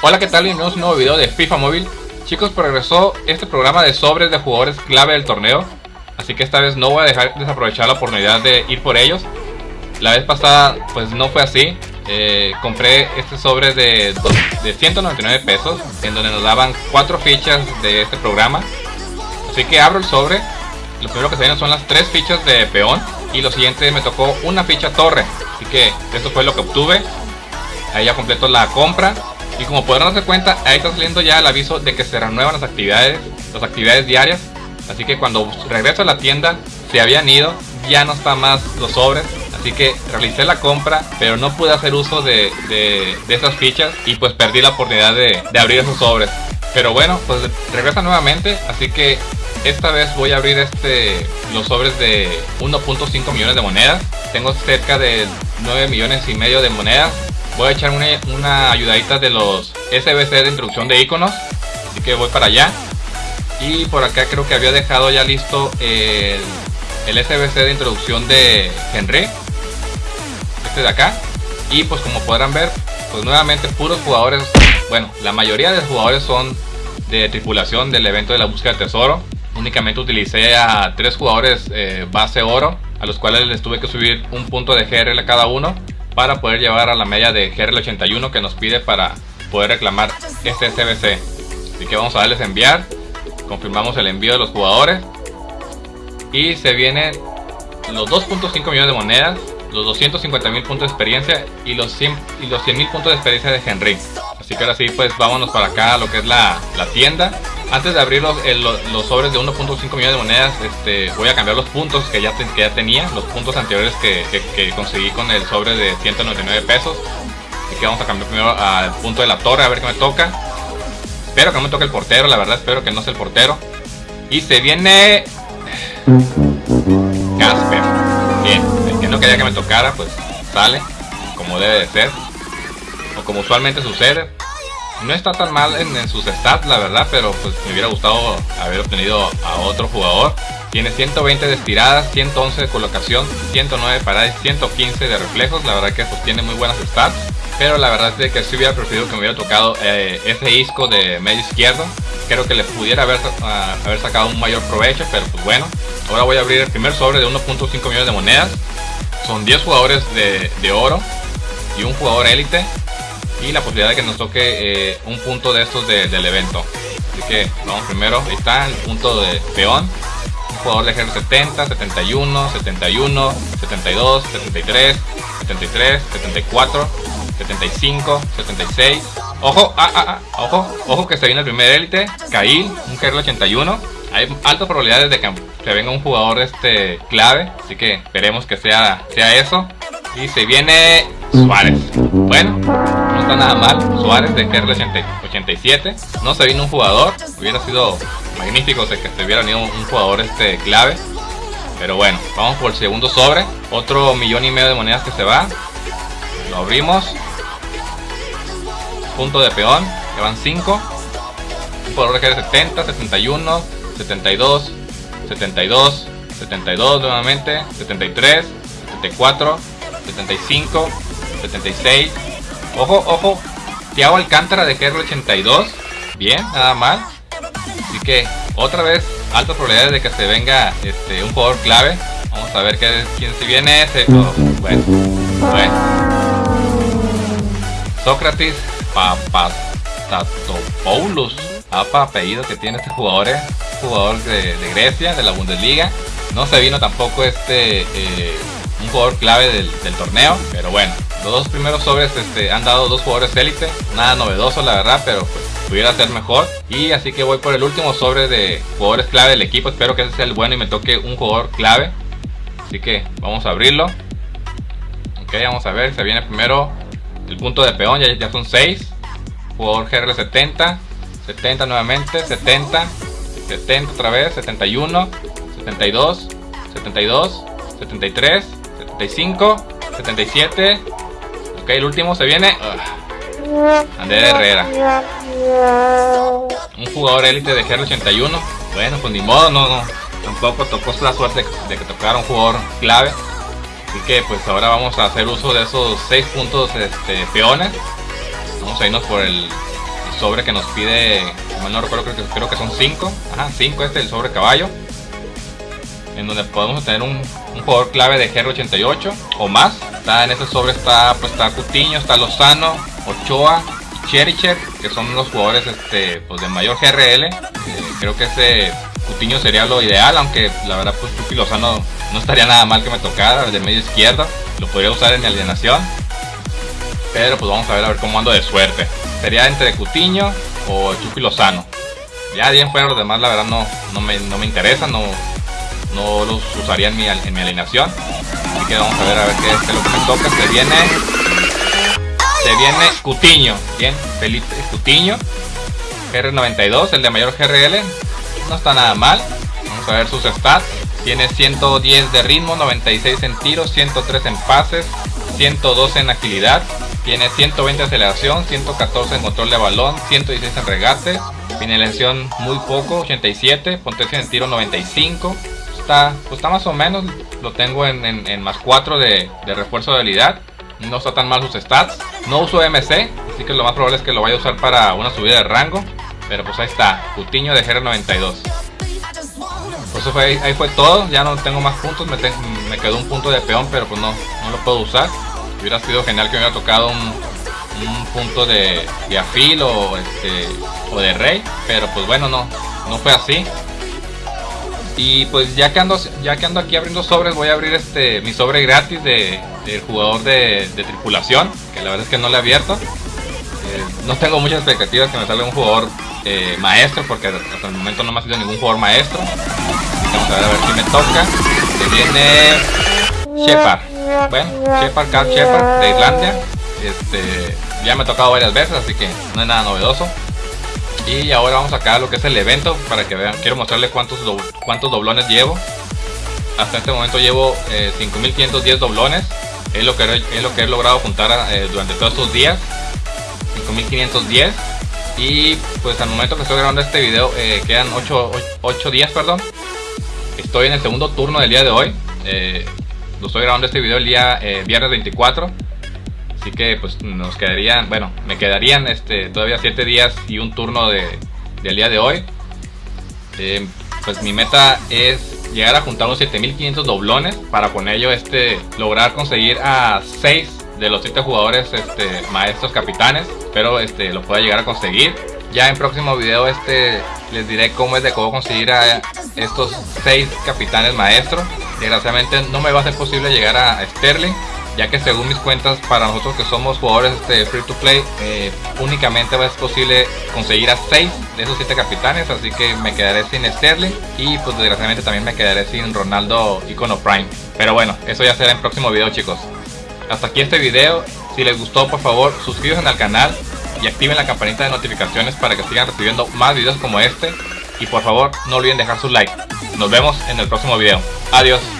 Hola, ¿qué tal? Bienvenidos a un nuevo video de FIFA Móvil. Chicos, progresó este programa de sobres de jugadores clave del torneo. Así que esta vez no voy a dejar desaprovechar la oportunidad de ir por ellos. La vez pasada, pues no fue así. Eh, compré este sobre de, de 199 pesos, en donde nos daban 4 fichas de este programa. Así que abro el sobre. Lo primero que se vienen son las 3 fichas de peón. Y lo siguiente me tocó una ficha torre. Así que esto fue lo que obtuve. Ahí ya completo la compra. Y como podrán darse cuenta, ahí está saliendo ya el aviso de que se renuevan las actividades, las actividades diarias. Así que cuando regreso a la tienda, se habían ido, ya no están más los sobres. Así que realicé la compra, pero no pude hacer uso de, esas fichas y pues perdí la oportunidad de, abrir esos sobres. Pero bueno, pues regresa nuevamente, así que esta vez voy a abrir este los sobres de 1.5 millones de monedas. Tengo cerca de 9 millones y medio de monedas voy a echar una, ayudadita de los SBC de introducción de iconos así que voy para allá. Y por acá creo que había dejado ya listo el, el SBC de introducción de Henry este de acá. Y pues como podrán ver pues nuevamente puros jugadores bueno la mayoría de los jugadores son de tripulación del evento de la búsqueda de tesoro. Únicamente utilicé a tres jugadores eh, base oro a los cuales les tuve que subir un punto de GRL a cada uno para poder llevar a la media de GRL81 que nos pide para poder reclamar este CBC. Así que vamos a darles enviar, confirmamos el envío de los jugadores y se vienen los 2.5 millones de monedas, los 250 mil puntos de experiencia y los 100 y los 100 mil puntos de experiencia de Henry. Así que ahora sí, pues vámonos para acá a lo que es la, la tienda antes de abrir los, los sobres de 1.5 millones de monedas, este, voy a cambiar los puntos que ya, ya tenía, los puntos anteriores que, conseguí con el sobre de 199 pesos. Así que vamos a cambiar primero al punto de la torre, a ver qué me toca. Espero que no me toque el portero, la verdad espero que no sea el portero. Y se viene... Casper. Bien, el que no quería que me tocara, pues sale, como debe de ser. O como usualmente sucede. No está tan mal en, sus stats, la verdad, pero pues me hubiera gustado haber obtenido a otro jugador. Tiene 120 de estiradas, 111 de colocación, 109 paradas, 115 de reflejos. La verdad que pues tiene muy buenas stats. Pero la verdad es que si hubiera preferido que me hubiera tocado eh, ese isco de medio izquierdo. Creo que le pudiera haber, ah, haber sacado un mayor provecho, pero pues bueno. Ahora voy a abrir el primer sobre de 1.5 millones de monedas. Son 10 jugadores de, de oro y un jugador élite y la posibilidad de que nos toque eh, un punto de estos del evento. Así que vamos primero, ahí está el punto de peón. Un jugador de ejército 70, 71, 71, 72, 73, 73, 74, 75, 76. Ojo, ah, ah, ah, ojo, ojo que se viene el primer élite, Kail, un ejército 81. Hay altas probabilidades de que, que venga un jugador este clave, así que esperemos que sea, sea eso. Y se viene Suárez. Bueno, no nada mal. Suárez de KR 87. No se vino un jugador. Hubiera sido magnífico que se hubiera venido un jugador este clave. Pero bueno, vamos por el segundo sobre. Otro millón y medio de monedas que se va. Lo abrimos. Punto de peón. Que van 5. Un jugador de KR 70, 71, 72, 72, 72 nuevamente, 73, 74, 75, 76. Ojo, ojo. Tiago Alcántara de KR 82. Bien, nada mal. Así que otra vez altas probabilidades de que se venga este, un jugador clave. Vamos a ver qué, quién se viene. Ese. Oh, bueno, bueno. Sócrates Papastatopoulos. Papa apellido que tiene este jugador, eh. jugador de, Grecia, de la Bundesliga. No se vino tampoco este eh, un jugador clave del, torneo. Pero bueno, los dos primeros sobres este, han dado dos jugadores élite. Nada novedoso la verdad, pero pues pudiera ser mejor. Y así que voy por el último sobre de jugadores clave del equipo. Espero que ese sea el bueno y me toque un jugador clave. Así que vamos a abrirlo. Ok, vamos a ver. Se viene primero el punto de peón. Ya, ya son 6. Jugador GR 70. 70 nuevamente. 70. 70 otra vez. 71. 72. 72. 73. 75, 77. Ok, el último se viene. Uh, Herrera. Un jugador élite de GR81. Bueno, pues ni modo, no, no. Tampoco tocó la suerte de que tocara un jugador clave. Así que pues ahora vamos a hacer uso de esos 6 puntos este, peones. Vamos a irnos por el sobre que nos pide, mal no recuerdo, creo que, creo que son 5. Ajá, 5 este, el sobre caballo. En donde podemos tener un, jugador clave de GR88 o más. En ese sobre está, pues está Cutiño, está Lozano, Ochoa, Chericher, que son los jugadores este, pues de mayor GRL. Eh, creo que ese Cutiño sería lo ideal, aunque la verdad pues Chucky Lozano no estaría nada mal que me tocara, de medio izquierda. Lo podría usar en mi alienación. Pero pues vamos a ver a ver cómo ando de suerte. Sería entre Cutiño o Chucky Lozano. Ya bien fuera los demás la verdad no, no, me, no me interesa, no, no los usaría en mi, en mi alineación. Que vamos a ver a ver qué es lo que me toca. Se viene. Se viene Cutiño. Bien, Felipe Cutiño. GR92, el de mayor GRL. No está nada mal. Vamos a ver sus stats. Tiene 110 de ritmo, 96 en tiros, 103 en pases, 112 en agilidad, tiene 120 de aceleración, 114 en control de balón, 116 en regate, finalización muy poco, 87, potencia en tiro 95. Está, pues está más o menos, lo tengo en, más 4 de, refuerzo de habilidad. No está tan mal sus stats. No uso MC, así que lo más probable es que lo vaya a usar para una subida de rango. Pero pues ahí está, Cutiño de GR92. Pues fue, ahí fue todo, ya no tengo más puntos, me, me quedó un punto de peón, pero pues no, no lo puedo usar. Hubiera sido genial que me hubiera tocado un, punto de, de afil o, este, o de rey, pero pues bueno, no, no fue así. Y pues ya que ando, ya que ando aquí abriendo sobres, voy a abrir este mi sobre gratis de, jugador de, tripulación, que la verdad es que no le he abierto. Eh, no tengo muchas expectativas que me salga un jugador eh, maestro, porque hasta el momento no me ha sido ningún jugador maestro. Vamos a ver a ver si me toca. Se viene Shepard. Bueno, Shepard, Carl Shepard de Islandia. Este, ya me ha tocado varias veces, así que no es nada novedoso. Y ahora vamos acá a lo que es el evento para que vean. Quiero mostrarles cuántos, cuántos doblones llevo. Hasta este momento llevo 5510 eh, doblones. Es lo, que, es lo que he logrado juntar eh, durante todos estos días. 5510. Y pues al momento que estoy grabando este video eh, quedan 8, 8, días, perdón. Estoy en el segundo turno del día de hoy. Lo estoy grabando este video el día eh, viernes 24. Así que pues nos quedarían, bueno, me quedarían este, todavía 7 días y un turno de, del día de hoy. Eh, pues mi meta es llegar a juntar unos 7500 doblones para con ello este, lograr conseguir a 6 de los 7 jugadores este, maestros capitanes. Pero este, lo pueda llegar a conseguir. Ya en próximo video este les diré cómo es de cómo conseguir a estos 6 capitanes maestros. Desgraciadamente no me va a ser posible llegar a Sterling, ya que según mis cuentas para nosotros que somos jugadores de free to play, eh, únicamente ser posible conseguir a 6 de esos 7 capitanes, así que me quedaré sin Sterling y pues desgraciadamente también me quedaré sin Ronaldo Icono Prime. Pero bueno, eso ya será en próximo video chicos. Hasta aquí este video, si les gustó por favor suscríbanse al canal y activen la campanita de notificaciones para que sigan recibiendo más videos como este y por favor no olviden dejar su like. Nos vemos en el próximo video. Adiós.